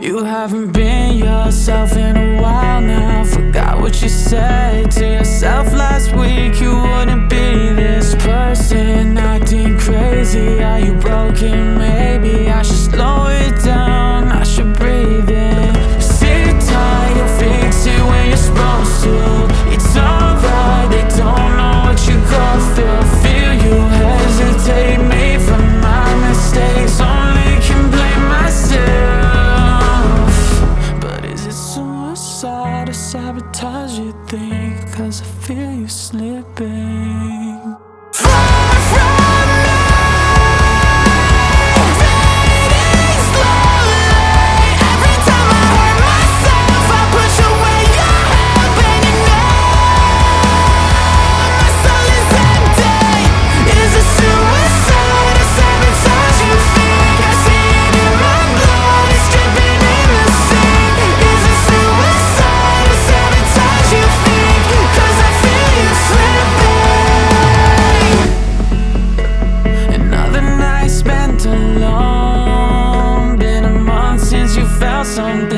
You haven't been yourself in a while now. Forgot what you said to yourself. Cause I feel you slipping. something